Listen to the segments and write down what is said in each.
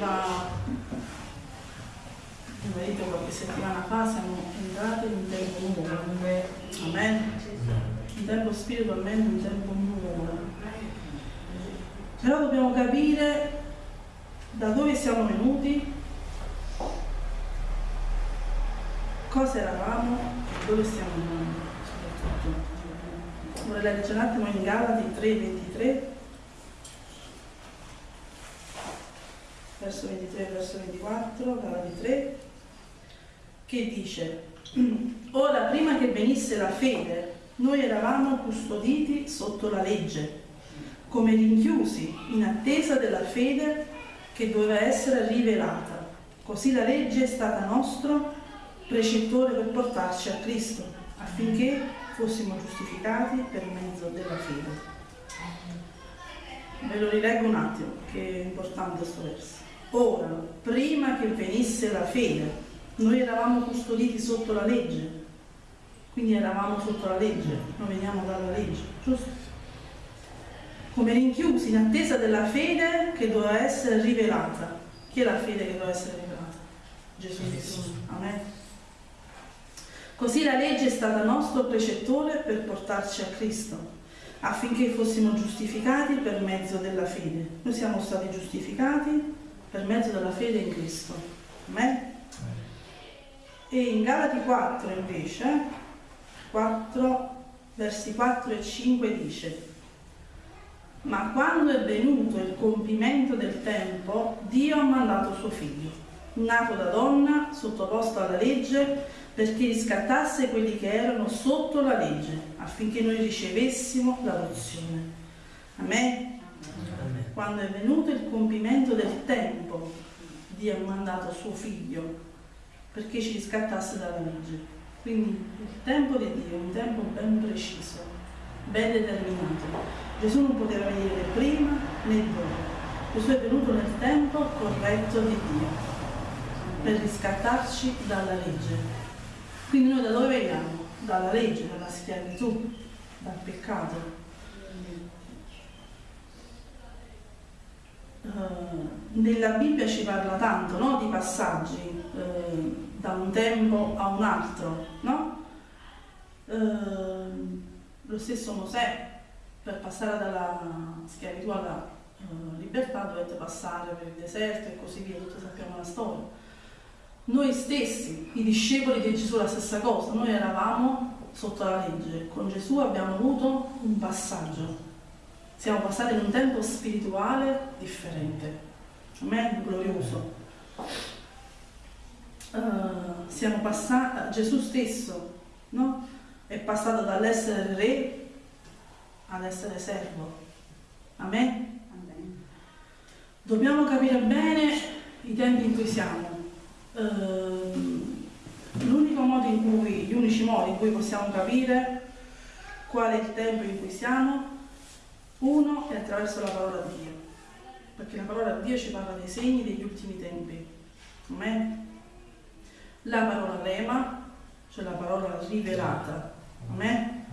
diceva il marito qualche settimana fa, siamo entrati in un tempo nuovo. Amen. Un tempo spiritualmente, un tempo nuovo. Però dobbiamo capire da dove siamo venuti, cosa eravamo e dove stiamo andando. Vorrei leggere un attimo in Galati 3:23 verso 23 e verso 24, Galati 3, che dice, ora prima che venisse la fede, noi eravamo custoditi sotto la legge, come rinchiusi in attesa della fede che doveva essere rivelata. Così la legge è stata nostro precettore per portarci a Cristo, affinché fossimo giustificati per mezzo della fede. Ve lo rileggo un attimo, che è importante questo verso. Ora, prima che venisse la fede, noi eravamo custoditi sotto la legge, quindi eravamo sotto la legge, noi veniamo dalla legge, giusto? Come rinchiusi in attesa della fede che doveva essere rivelata. Chi è la fede che doveva essere rivelata? Gesù Cristo. Amen. Così la legge è stata nostro precettore per portarci a Cristo, affinché fossimo giustificati per mezzo della fede. Noi siamo stati giustificati per mezzo della fede in Cristo. Amen? E in Galati 4 invece, 4, versi 4 e 5 dice, ma quando è venuto il compimento del tempo, Dio ha mandato suo figlio, nato da donna, sottoposto alla legge, perché riscattasse quelli che erano sotto la legge, affinché noi ricevessimo l'adozione. Amen? Quando è venuto il compimento del tempo, Dio ha mandato suo figlio perché ci riscattasse dalla legge. Quindi il tempo di Dio è un tempo ben preciso, ben determinato. Gesù non poteva venire né prima né dopo. Gesù è venuto nel tempo corretto di Dio per riscattarci dalla legge. Quindi noi da dove veniamo? Dalla legge, dalla schiavitù, dal peccato. Uh, nella Bibbia ci parla tanto no? di passaggi uh, da un tempo a un altro, no? uh, lo stesso Mosè per passare dalla schiavitù alla libertà dovette passare per il deserto e così via, tutti sappiamo la storia. Noi stessi, i discepoli di Gesù, la stessa cosa, noi eravamo sotto la legge, con Gesù abbiamo avuto un passaggio siamo passati in un tempo spirituale differente, Amen, glorioso. Uh, siamo passati, Gesù stesso no? è passato dall'essere re ad essere servo. Amen? Amen. Dobbiamo capire bene i tempi in cui siamo. Uh, l'unico modo in cui, gli unici modi in cui possiamo capire qual è il tempo in cui siamo uno è attraverso la parola di Dio, perché la parola di Dio ci parla dei segni degli ultimi tempi. Amen. La parola rema, cioè la parola rivelata. Amen.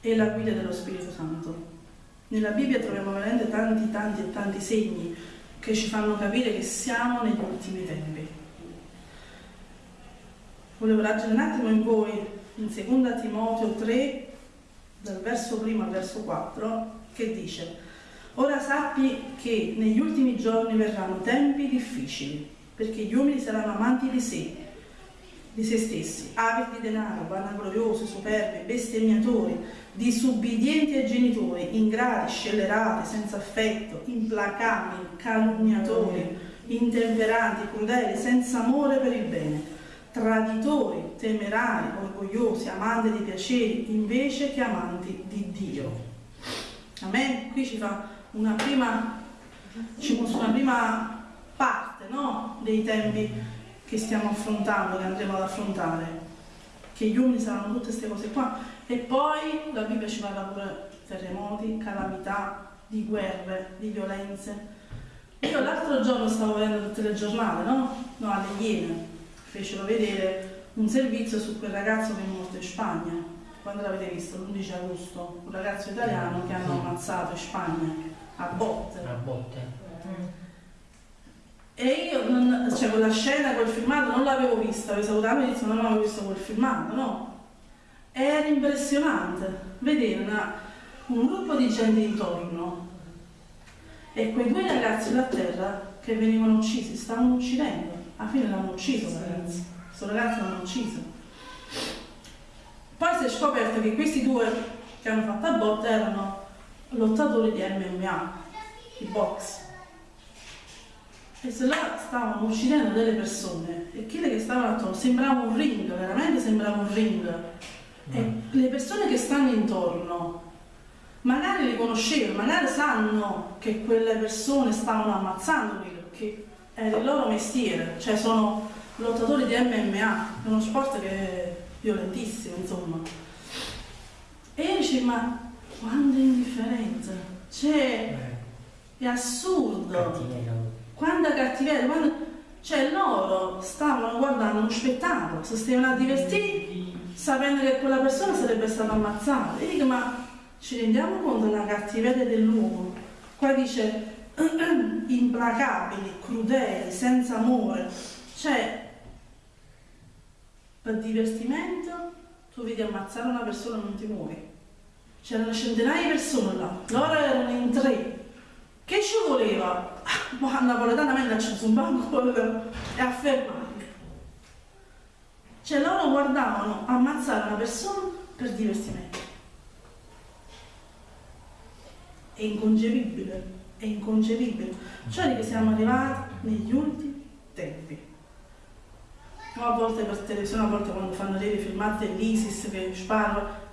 E la guida dello Spirito Santo. Nella Bibbia troviamo veramente tanti, tanti e tanti segni che ci fanno capire che siamo negli ultimi tempi. Volevo leggere un attimo in voi in 2 Timoteo 3, dal verso 1 al verso 4, che dice Ora sappi che negli ultimi giorni verranno tempi difficili, perché gli uomini saranno amanti di sé, di se stessi, avidi di denaro, vanagloriosi, superbi, bestemmiatori, disubbidienti ai genitori, ingrati, scellerati, senza affetto, implacabili, calunniatori, intemperanti, crudeli, senza amore per il bene, traditori, temerari, orgogliosi, amanti di piaceri, invece che amanti di Dio. Amen? Qui ci fa una prima, ci mostra una prima parte no? dei tempi che stiamo affrontando, che andremo ad affrontare, che gli uomini saranno tutte queste cose qua. E poi la Bibbia ci parla pure di terremoti, calamità, di guerre, di violenze. Io l'altro giorno stavo vedendo il telegiornale, no? No, alle Iene, fecero vedere un servizio su quel ragazzo che è morto in Spagna quando l'avete visto, l'11 agosto, un ragazzo italiano che hanno ammazzato in Spagna. a botte. A botte. E io, non, cioè quella scena, quel filmato non l'avevo vista, avevo salutato e detto non avevo visto quel filmato, no? Era impressionante vedere una, un gruppo di gente intorno e quei due ragazzi là a terra che venivano uccisi, stavano uccidendo. Alla fine l'hanno ucciso, ragazzi. Questo ragazzo l'hanno ucciso. Poi si è scoperto che questi due che hanno fatto a botte erano lottatori di MMA, di box. E se là stavano uccidendo delle persone e quelle che stavano attorno sembrava un ring, veramente sembrava un ring. E le persone che stanno intorno magari li conoscevano, magari sanno che quelle persone stavano ammazzando perché è il loro mestiere, cioè sono lottatori di MMA, è uno sport che violentissimo, insomma. E io dicevo, ma quanta indifferenza, cioè è assurdo, Cattiveria. quanta cattiveria, quando... cioè loro stavano guardando uno spettacolo, si stavano a divertire sapendo che quella persona sarebbe stata ammazzata. E dico, ma ci rendiamo conto della cattiveria dell'uomo? Qua dice implacabili, crudeli, senza amore. Cioè, per divertimento tu vedi ammazzare una persona e non ti muovi. C'erano centinaia di persone là, loro erano in tre. Che ci voleva? Ma napoletanamente ha acceso un banco e ha fermato. Cioè loro guardavano ammazzare una persona per divertimento. È inconcepibile, è inconcepibile. Cioè che siamo arrivati negli ultimi tempi. A volte per televisione, a volte quando fanno delle filmate dell'ISIS che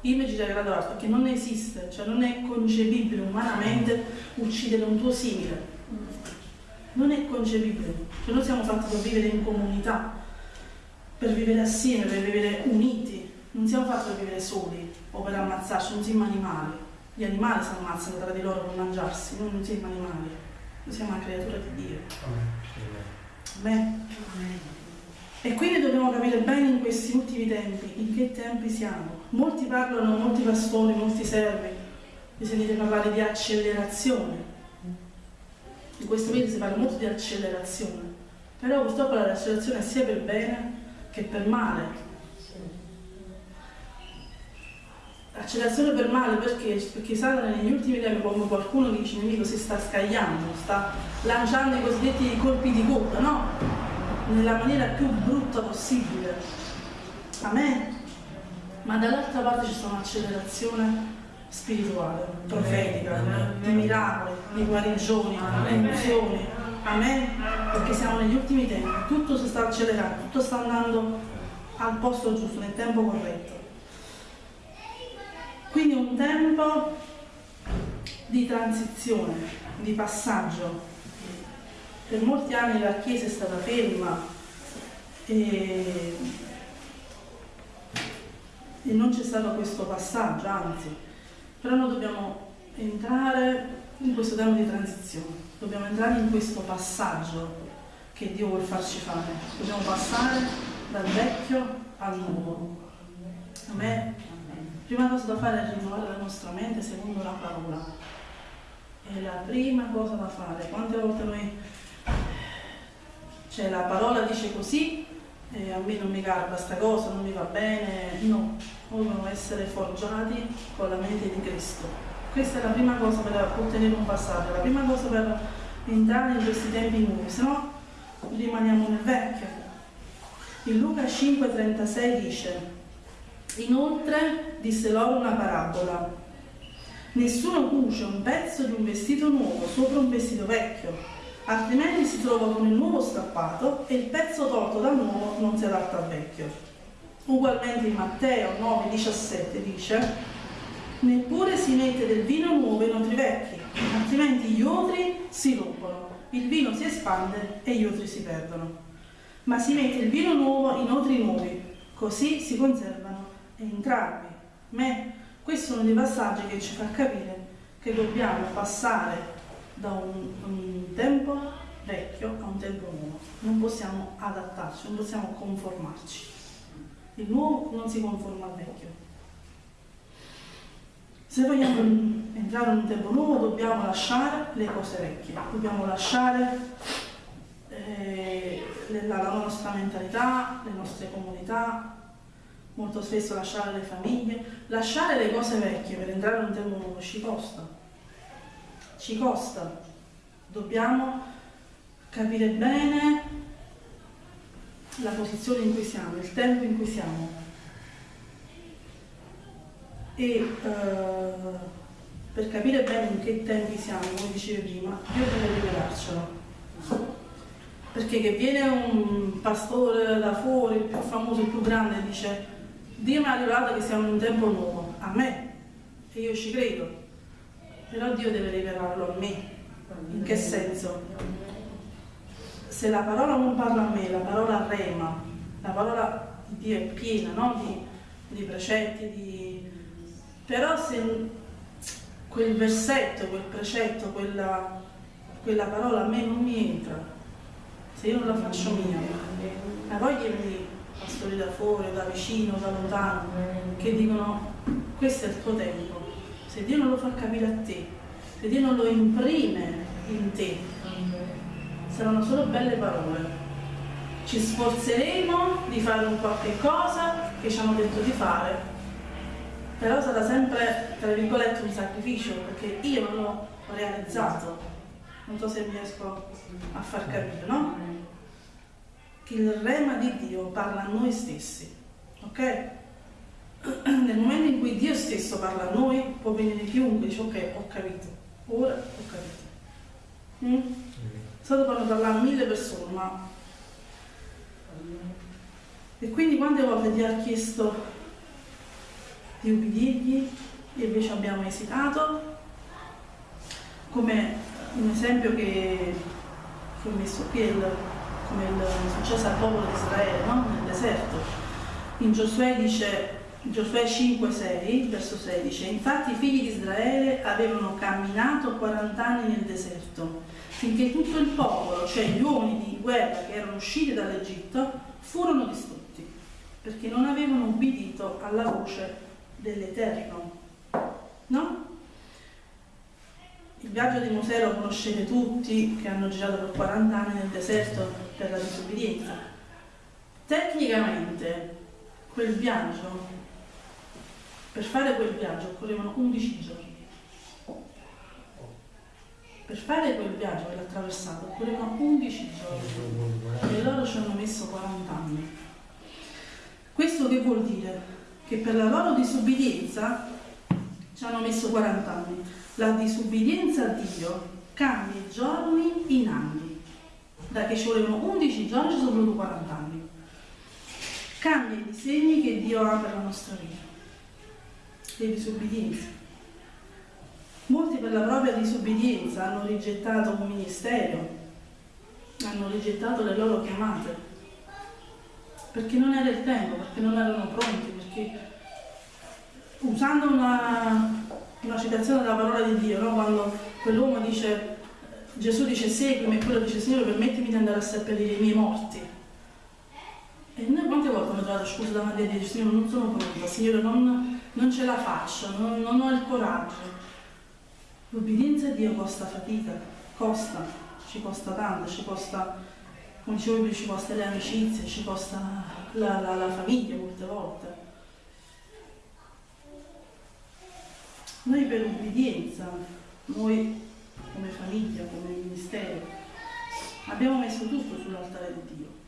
mi girerei la guardia perché non esiste, cioè non è concepibile umanamente uccidere un tuo simile. Non è concepibile. Cioè noi siamo fatti per vivere in comunità, per vivere assieme, per vivere uniti. Non siamo fatti per vivere soli o per ammazzarci, non siamo animali. Gli animali si ammazzano tra di loro per mangiarsi, noi non siamo animali, noi siamo una creatura di Dio. Beh. E quindi dobbiamo capire bene in questi ultimi tempi, in che tempi siamo. Molti parlano, molti pastori, molti servi, vi sentite parlare di accelerazione. In questo video si parla molto di accelerazione, però purtroppo l'accelerazione è sia per bene che per male. Accelerazione per male perché? Perché Satana negli ultimi tempi, come qualcuno dice nemico, si sta scagliando, sta lanciando i cosiddetti colpi di coda, no? Nella maniera più brutta possibile. Amen. Ma dall'altra parte c'è stata un'accelerazione spirituale, profetica, di miracoli, di guarigioni, di emozioni. Amen. Perché siamo negli ultimi tempi, tutto si sta accelerando, tutto sta andando al posto giusto, nel tempo corretto. Quindi un tempo di transizione, di passaggio. Per molti anni la Chiesa è stata ferma e, e non c'è stato questo passaggio, anzi, però noi dobbiamo entrare in questo tempo di transizione, dobbiamo entrare in questo passaggio che Dio vuole farci fare. Dobbiamo passare dal vecchio al nuovo. Amen. Prima cosa da fare è rinnovare la nostra mente secondo la parola. È la prima cosa da fare. Quante volte noi cioè la parola dice così, eh, a me non mi garba sta cosa, non mi va bene, no, dobbiamo essere forgiati con la mente di Cristo. Questa è la prima cosa per ottenere un passaggio, la prima cosa per entrare in questi tempi nuovi, se no rimaniamo nel vecchio. In Luca 5,36 dice, inoltre disse loro una parabola, nessuno cuce un pezzo di un vestito nuovo sopra un vestito vecchio altrimenti si trova con il nuovo strappato e il pezzo tolto dal nuovo non si adatta al vecchio. Ugualmente in Matteo 9,17 dice neppure si mette del vino nuovo in otri vecchi, altrimenti gli otri si rompono, il vino si espande e gli otri si perdono. Ma si mette il vino nuovo in otri nuovi, così si conservano entrambi. Me, questo è uno dei passaggi che ci fa capire che dobbiamo passare da un, un tempo vecchio a un tempo nuovo. Non possiamo adattarci, non possiamo conformarci. Il nuovo non si conforma al vecchio. Se vogliamo entrare in un tempo nuovo dobbiamo lasciare le cose vecchie, dobbiamo lasciare eh, la, la nostra mentalità, le nostre comunità, molto spesso lasciare le famiglie, lasciare le cose vecchie per entrare in un tempo nuovo ci costa, ci costa, dobbiamo capire bene la posizione in cui siamo, il tempo in cui siamo. E eh, per capire bene in che tempi siamo, come dicevo prima, Dio deve rivelarcelo. Perché che viene un pastore da fuori, il più famoso, il più grande, e dice Dio mi ha rivelato che siamo in un tempo nuovo, a me, e io ci credo, però Dio deve rivelarlo a me. In che senso? Se la parola non parla a me, la parola rema, la parola di Dio è piena no? di, di precetti, di... però se quel versetto, quel precetto, quella, quella parola a me non mi entra, se io non la faccio mia, la voglio pastori da fuori, da vicino, da lontano, che dicono questo è il tuo tempo, se Dio non lo fa capire a te, se Dio non lo imprime in te, saranno solo belle parole. Ci sforzeremo di fare un qualche cosa che ci hanno detto di fare, però sarà sempre, tra virgolette, un sacrificio, perché io non l'ho realizzato. Non so se riesco a far capire, no? Che il rema di Dio parla a noi stessi, ok? Nel momento in cui Dio stesso parla a noi, può venire chiunque e dice ok, ho capito, ora ho capito. Mm? Solo quando parlare a mille persone, ma... E quindi quante volte Dio ha chiesto di ubbidirgli e invece abbiamo esitato, come un esempio che, che ho messo qui, il, come il successo al popolo di Israele no? nel deserto. In Giosuè dice, Giosuè 5,6, verso 16, infatti i figli di Israele avevano camminato 40 anni nel deserto, finché tutto il popolo, cioè gli uomini di guerra che erano usciti dall'Egitto, furono distrutti, perché non avevano ubbidito alla voce dell'Eterno. No? Il viaggio di Mosè lo conoscete tutti che hanno girato per 40 anni nel deserto per la disobbedienza. Tecnicamente quel viaggio, per fare quel viaggio occorrevano 11 giorni. Per fare quel viaggio, per attraversato, occorrevano 11 giorni e loro ci hanno messo 40 anni. Questo che vuol dire? che per la loro disubbidienza ci hanno messo 40 anni. La disubbidienza a Dio cambia giorni in anni. Da che ci volevano 11 giorni ci sono voluti 40 anni. Cambia i disegni che Dio ha per la nostra vita. Le disubbidienze. Molti per la propria disubbidienza hanno rigettato un ministero, hanno rigettato le loro chiamate, perché non era il tempo, perché non erano pronti, perché usando una, una citazione della parola di Dio, no? quando quell'uomo dice, Gesù dice seguimi e quello dice Signore permettimi di andare a seppellire i miei morti. E noi quante volte abbiamo trovato scusa davanti a Dio, Signore non sono pronta, Signore non, non ce la faccio, non, non ho il coraggio. L'obbedienza a Dio costa fatica, costa, ci costa tanto, ci costa come dicevo prima, ci costa le amicizie, ci costa la, la, la famiglia molte volte. Noi per ubbidienza, noi come famiglia, come ministero, abbiamo messo tutto sull'altare di Dio.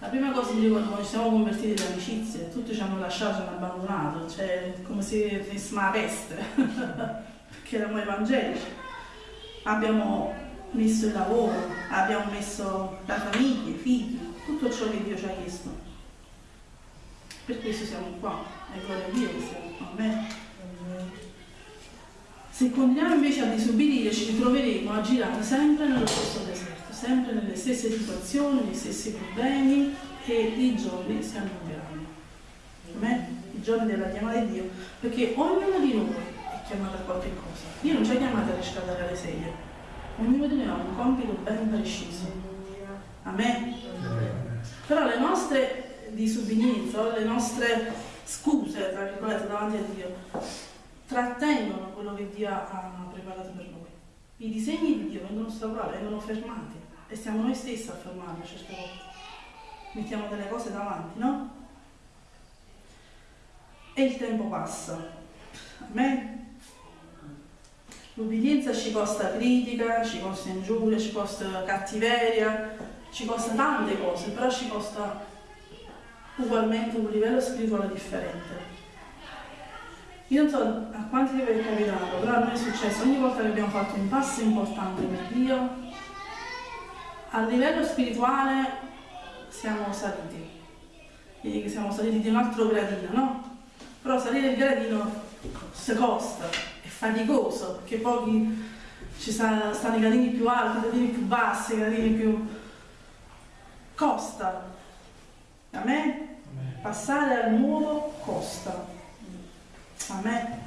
La prima cosa che quando ci siamo convertiti le amicizie, tutti ci hanno lasciato, ci hanno abbandonato, cioè come se fossimo la peste, perché eravamo evangelici. Abbiamo messo il lavoro, abbiamo messo la famiglia, i figli, tutto ciò che Dio ci ha chiesto. Per questo siamo qua, è gloria a Dio che siamo qua. Se continuiamo invece a disobbedire ci ritroveremo a girare sempre nello stesso sempre nelle stesse situazioni, negli stessi problemi e i giorni si allungheranno. Amen? I giorni della chiamata di Dio, perché ognuno di noi è chiamato a qualche cosa. Dio non ci ha chiamato a riscaldare le sedie, ognuno di noi ha un compito ben preciso. Amen. Però le nostre disubbidienze, le nostre scuse, tra virgolette, davanti a Dio, trattengono quello che Dio ha preparato per noi. I disegni di Dio vengono ostacolati, vengono fermati e siamo noi stessi a fermarli certe volte. Mettiamo delle cose davanti, no? E il tempo passa. Amen? L'ubbidienza ci costa critica, ci costa ingiuria, ci costa cattiveria, ci costa tante cose, però ci costa ugualmente un livello spirituale differente. Io non so a quanti di voi è capitato, però a noi è successo ogni volta che abbiamo fatto un passo importante per Dio, a livello spirituale siamo saliti. Quindi siamo saliti di un altro gradino, no? Però salire il gradino si costa, è faticoso, perché pochi ci stanno, stanno i gradini più alti, i gradini più bassi, i gradini più... costa. A me passare al nuovo costa. A me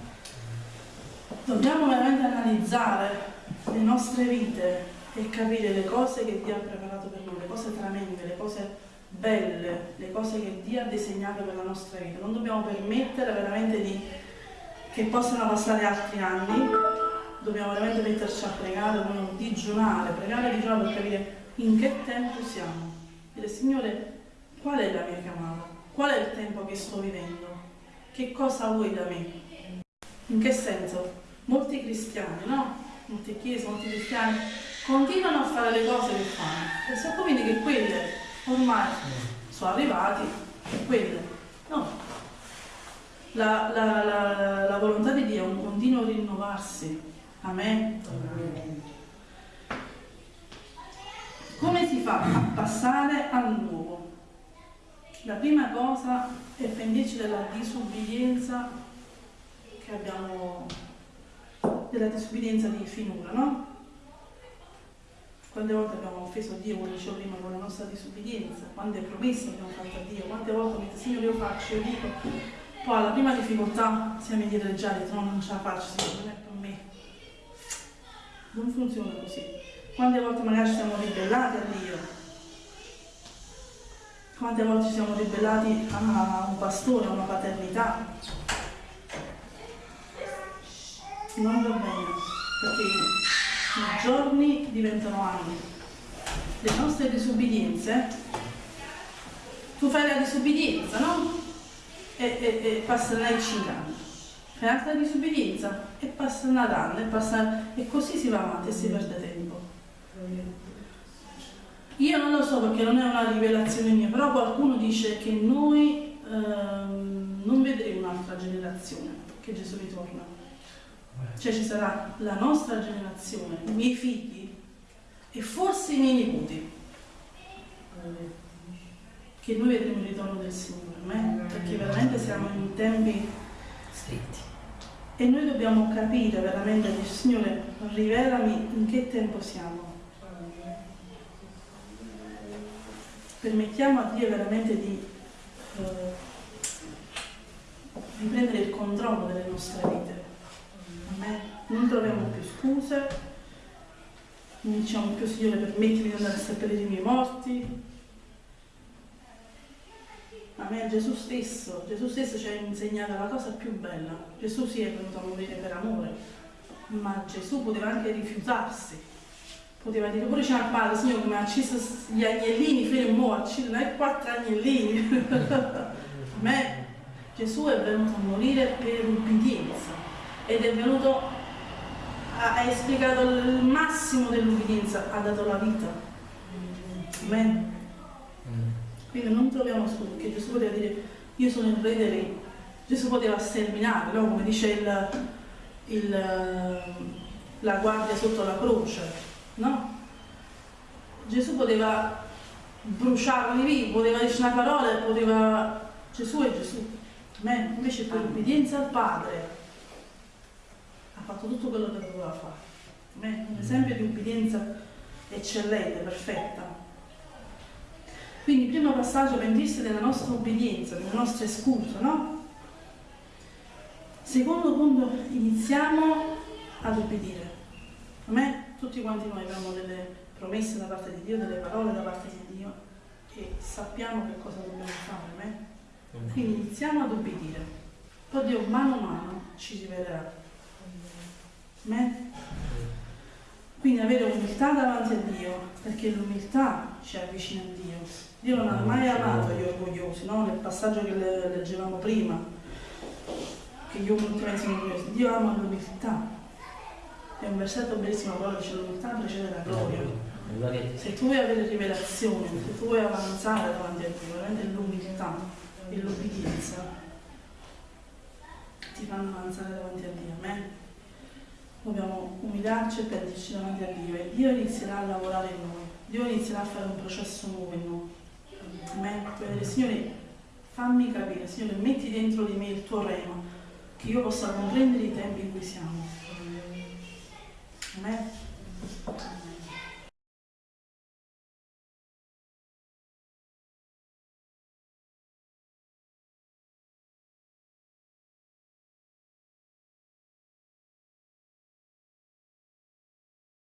dobbiamo veramente analizzare le nostre vite e capire le cose che Dio ha preparato per noi, le cose tremende, le cose belle, le cose che Dio ha disegnato per la nostra vita. Non dobbiamo permettere veramente di, che possano passare altri anni, dobbiamo veramente metterci a pregare, dobbiamo digiunare, pregare digiunare per capire in che tempo siamo. Dire Signore, qual è la mia chiamata? Qual è il tempo che sto vivendo? Che cosa vuoi da me? In che senso? Molti cristiani, no? Molte chiese, molti cristiani continuano a fare le cose che fanno e sono convinti che quelle ormai sono arrivati, quelle. No. La, la, la, la volontà di Dio è un continuo rinnovarsi. Amen. Come si fa a passare al nuovo? La prima cosa è pendirci della disubbidienza che abbiamo, della disubbidienza di finora, no? Quante volte abbiamo offeso Dio, come dicevo prima, con la nostra disubbidienza, quante promesse abbiamo fatto a Dio, quante volte mi dice Signore io faccio, io dico, poi alla prima difficoltà siamo indietreggiati, no, non ce la faccio, Signore, non è per me. Non funziona così. Quante volte magari ci siamo ribellati a Dio, quante volte ci siamo ribellati a un pastore, a una paternità. Non va bene, perché i giorni diventano anni. Le nostre disubbidienze, tu fai la disubbidienza, no? E, e, e passerai 5 anni. Fai un'altra disubbidienza e passa un anno e, passa, e così si va avanti e si perde tempo. Io non lo so perché non è una rivelazione mia, però qualcuno dice che noi ehm, non vedremo un'altra generazione che Gesù ritorna. Cioè ci sarà la nostra generazione, i miei figli e forse i miei nipoti. Che noi vedremo il ritorno del Signore, perché veramente siamo in tempi stretti. E noi dobbiamo capire veramente, Signore, rivelami in che tempo siamo permettiamo a Dio veramente di, eh, di prendere il controllo delle nostre vite. Non troviamo più scuse, non diciamo più Signore permettimi di andare a seppellire i miei morti. A me Gesù stesso, Gesù stesso ci ha insegnato la cosa più bella. Gesù si è venuto a morire per amore, ma Gesù poteva anche rifiutarsi poteva dire pure c'è al padre, signore come ha ucciso gli agnellini, fai un mo' ucciso, non è quattro agnellini. a me Gesù è venuto a morire per ubbidienza ed è venuto, ha, esplicato il massimo dell'ubbidienza, ha dato la vita. Amen. Quindi non troviamo scusa, perché Gesù poteva dire io sono il re dei re. Gesù poteva sterminare, no? come dice il, il, la guardia sotto la croce no? Gesù poteva bruciarli vivi, poteva dire una parola, poteva... Gesù è Gesù, Amen. invece per obbedienza al Padre ha fatto tutto quello che doveva fare. Amen. Un esempio di obbedienza eccellente, perfetta. Quindi il primo passaggio pentirsi della nostra obbedienza, delle nostre scuse, no? Secondo punto, iniziamo ad obbedire. Amen tutti quanti noi abbiamo delle promesse da parte di Dio, delle parole da parte di Dio e sappiamo che cosa dobbiamo fare. Eh? Quindi iniziamo ad obbedire. Poi Dio mano a mano ci rivelerà. Amen? Quindi avere umiltà davanti a Dio, perché l'umiltà ci avvicina a Dio. Dio non ha mai amato gli orgogliosi, no? nel passaggio che leggevamo prima, che gli uomini sono orgogliosi. Dio ama l'umiltà. È un versetto bellissimo, però dice l'umiltà precede la gloria. Se tu vuoi avere rivelazione, se tu vuoi avanzare davanti a Dio, veramente l'umiltà e l'obbedienza ti fanno avanzare davanti a Dio. Amen. Dobbiamo umiliarci e perderci davanti a Dio e Dio inizierà a lavorare in noi. Dio inizierà a fare un processo nuovo in noi. Amen. Puoi Signore, fammi capire, Signore, metti dentro di me il tuo rema, che io possa comprendere i tempi in cui siamo. Amen.